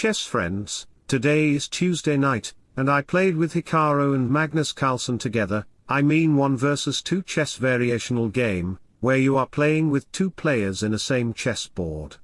chess friends, today is Tuesday night, and I played with Hikaru and Magnus Carlsen together, I mean one versus two chess variational game, where you are playing with two players in a same chessboard.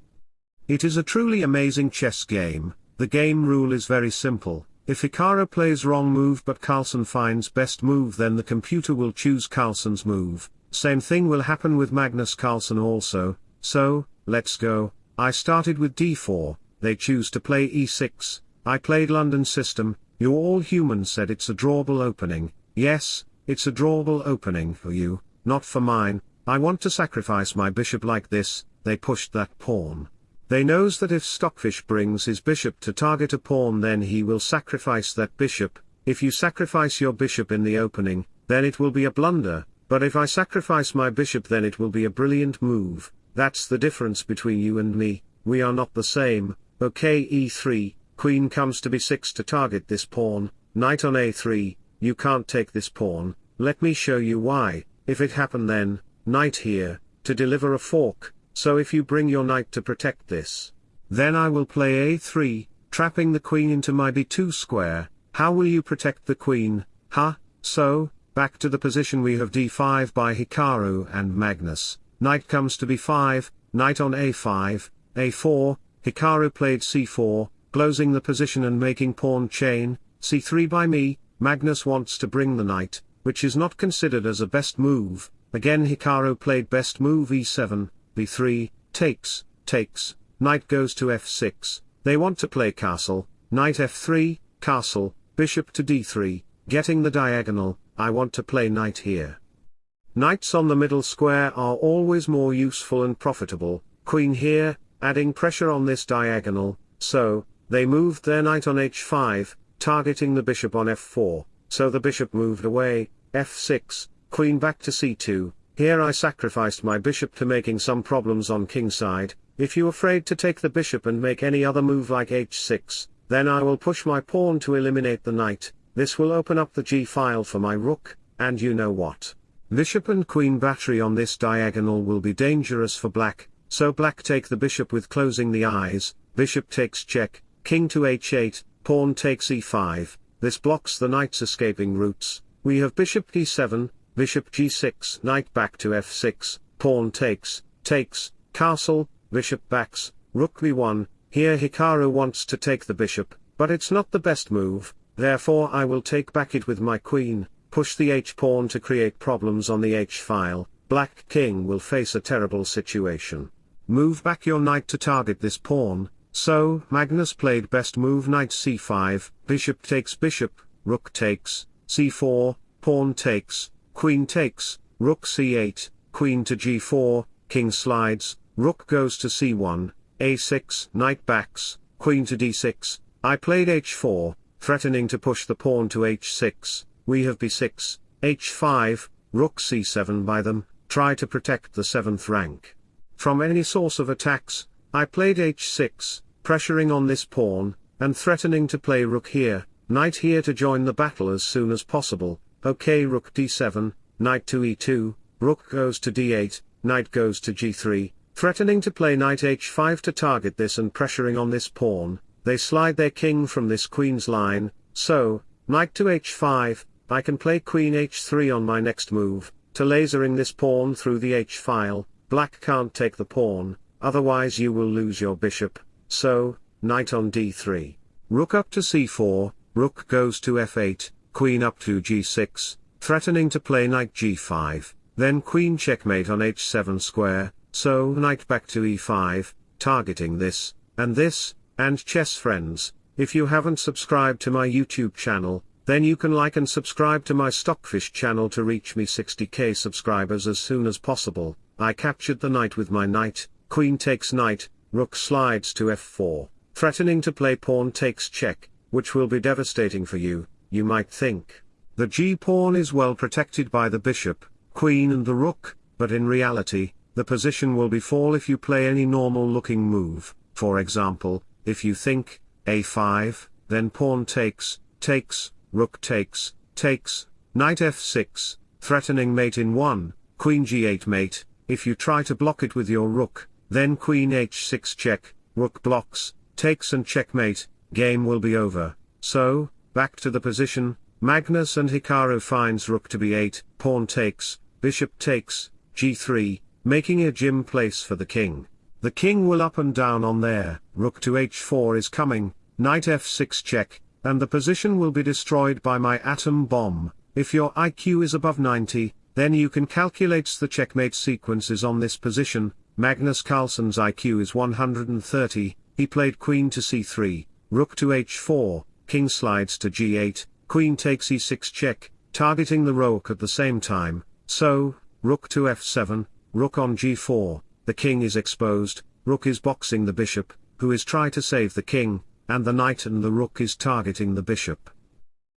It is a truly amazing chess game, the game rule is very simple, if Hikaru plays wrong move but Carlsen finds best move then the computer will choose Carlsen's move, same thing will happen with Magnus Carlsen also, so, let's go, I started with d4, they choose to play e6, I played London system, you all humans said it's a drawable opening, yes, it's a drawable opening for you, not for mine, I want to sacrifice my bishop like this, they pushed that pawn. They knows that if Stockfish brings his bishop to target a pawn then he will sacrifice that bishop, if you sacrifice your bishop in the opening, then it will be a blunder, but if I sacrifice my bishop then it will be a brilliant move, that's the difference between you and me, we are not the same, okay e3, queen comes to b6 to target this pawn, knight on a3, you can't take this pawn, let me show you why, if it happen then, knight here, to deliver a fork, so if you bring your knight to protect this, then I will play a3, trapping the queen into my b2 square, how will you protect the queen, huh, so, back to the position we have d5 by Hikaru and Magnus, knight comes to b5, knight on a5, a4, Hikaru played c4, closing the position and making pawn chain, c3 by me, Magnus wants to bring the knight, which is not considered as a best move, again Hikaru played best move e7, b3, takes, takes, knight goes to f6, they want to play castle, knight f3, castle, bishop to d3, getting the diagonal, I want to play knight here. Knights on the middle square are always more useful and profitable, queen here, adding pressure on this diagonal, so, they moved their knight on h5, targeting the bishop on f4, so the bishop moved away, f6, queen back to c2, here I sacrificed my bishop to making some problems on kingside, if you afraid to take the bishop and make any other move like h6, then I will push my pawn to eliminate the knight, this will open up the g-file for my rook, and you know what. Bishop and queen battery on this diagonal will be dangerous for black, so black take the bishop with closing the eyes, bishop takes check, king to h8, pawn takes e5, this blocks the knight's escaping routes, we have bishop d7, bishop g6, knight back to f6, pawn takes, takes, castle, bishop backs, rook b1, here Hikaru wants to take the bishop, but it's not the best move, therefore I will take back it with my queen, push the h-pawn to create problems on the h-file, black king will face a terrible situation. Move back your knight to target this pawn, so Magnus played best move knight c5, bishop takes bishop, rook takes, c4, pawn takes, queen takes, rook c8, queen to g4, king slides, rook goes to c1, a6, knight backs, queen to d6, I played h4, threatening to push the pawn to h6, we have b6, h5, rook c7 by them, try to protect the 7th rank. From any source of attacks, I played h6, pressuring on this pawn, and threatening to play rook here, knight here to join the battle as soon as possible, ok rook d7, knight to e2, rook goes to d8, knight goes to g3, threatening to play knight h5 to target this and pressuring on this pawn, they slide their king from this queen's line, so, knight to h5, I can play queen h3 on my next move, to lasering this pawn through the h-file, black can't take the pawn, otherwise you will lose your bishop, so, knight on d3. Rook up to c4, rook goes to f8, queen up to g6, threatening to play knight g5, then queen checkmate on h7 square, so knight back to e5, targeting this, and this, and chess friends, if you haven't subscribed to my YouTube channel, then you can like and subscribe to my Stockfish channel to reach me 60k subscribers as soon as possible, I captured the knight with my knight, queen takes knight, rook slides to f4, threatening to play pawn takes check, which will be devastating for you, you might think. The g-pawn is well protected by the bishop, queen and the rook, but in reality, the position will be fall if you play any normal looking move, for example, if you think, a5, then pawn takes, takes, rook takes, takes, knight f6, threatening mate in 1, queen g8 mate, if you try to block it with your rook, then queen h6 check, rook blocks, takes and checkmate, game will be over. So, back to the position, Magnus and Hikaru finds rook to b8, pawn takes, bishop takes, g3, making a gym place for the king. The king will up and down on there, rook to h4 is coming, knight f6 check, and the position will be destroyed by my atom bomb. If your IQ is above 90, then you can calculate the checkmate sequences on this position. Magnus Carlsen's IQ is 130, he played queen to c3, rook to h4, king slides to g8, queen takes e6 check, targeting the rook at the same time, so, rook to f7, rook on g4, the king is exposed, rook is boxing the bishop, who is trying to save the king, and the knight and the rook is targeting the bishop.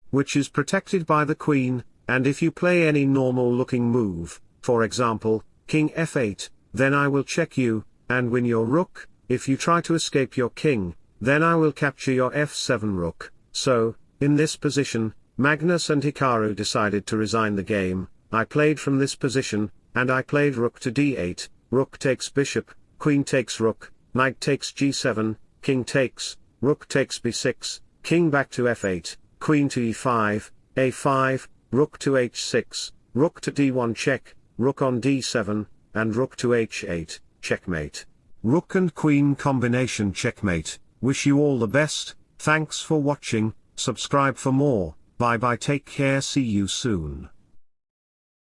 Which is protected by the queen, and if you play any normal looking move, for example, king f8, then I will check you, and win your rook, if you try to escape your king, then I will capture your f7 rook, so, in this position, Magnus and Hikaru decided to resign the game, I played from this position, and I played rook to d8, rook takes bishop, queen takes rook, knight takes g7, king takes, rook takes b6, king back to f8, queen to e5, a5, rook to h6, rook to d1 check, rook on d7, and rook to h8, checkmate. Rook and queen combination checkmate, wish you all the best, thanks for watching, subscribe for more, bye bye. Take care. See you soon.